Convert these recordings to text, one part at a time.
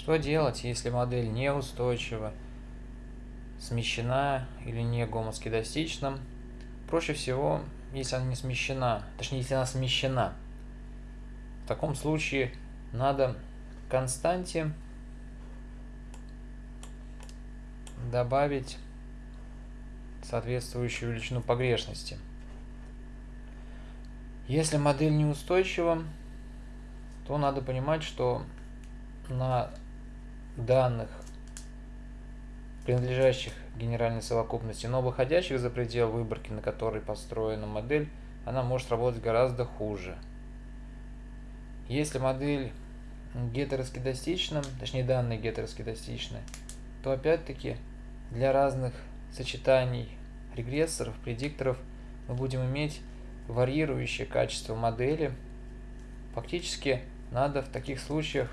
Что делать, если модель неустойчива, смещена или не гомоскедастична? Проще всего, если она не смещена, точнее, если она смещена. В таком случае надо константе добавить соответствующую величину погрешности. Если модель неустойчива, то надо понимать, что на данных, принадлежащих генеральной совокупности, но выходящих за предел выборки, на которой построена модель, она может работать гораздо хуже. Если модель гетероскедастична, точнее данные гетероскедастичны, то опять-таки для разных сочетаний регрессоров, предикторов мы будем иметь варьирующее качество модели. Фактически надо в таких случаях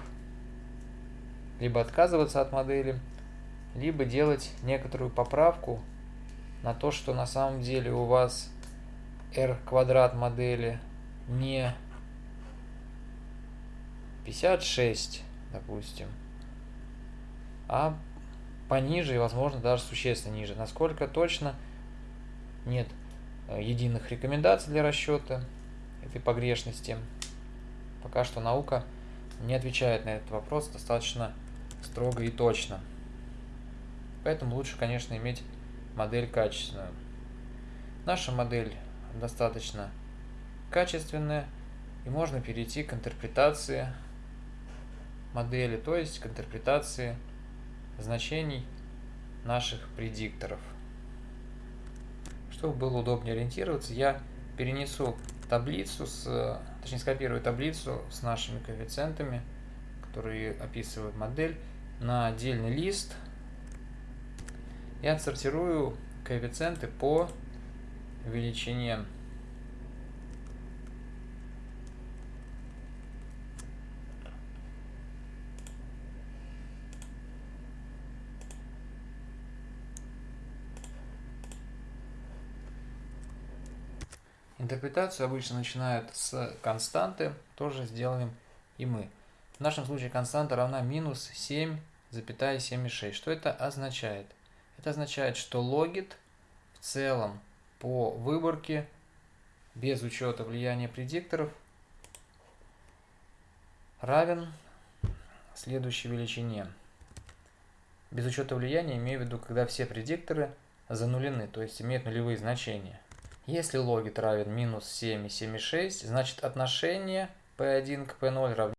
либо отказываться от модели, либо делать некоторую поправку на то, что на самом деле у вас r квадрат модели не 56, допустим, а пониже и, возможно, даже существенно ниже. Насколько точно нет единых рекомендаций для расчета этой погрешности. Пока что наука не отвечает на этот вопрос достаточно строго и точно. Поэтому лучше, конечно, иметь модель качественную. Наша модель достаточно качественная, и можно перейти к интерпретации модели, то есть к интерпретации значений наших предикторов. Чтобы было удобнее ориентироваться, я перенесу таблицу, с, точнее скопирую таблицу с нашими коэффициентами, которые описывают модель, на отдельный лист и отсортирую коэффициенты по величине Интерпретацию обычно начинают с константы, тоже сделаем и мы. В нашем случае константа равна минус 7,76. Что это означает? Это означает, что логит в целом по выборке, без учета влияния предикторов, равен следующей величине. Без учета влияния имею в виду, когда все предикторы занулены, то есть имеют нулевые значения. Если логит равен минус 7,76, значит отношение P1 к P0 равняется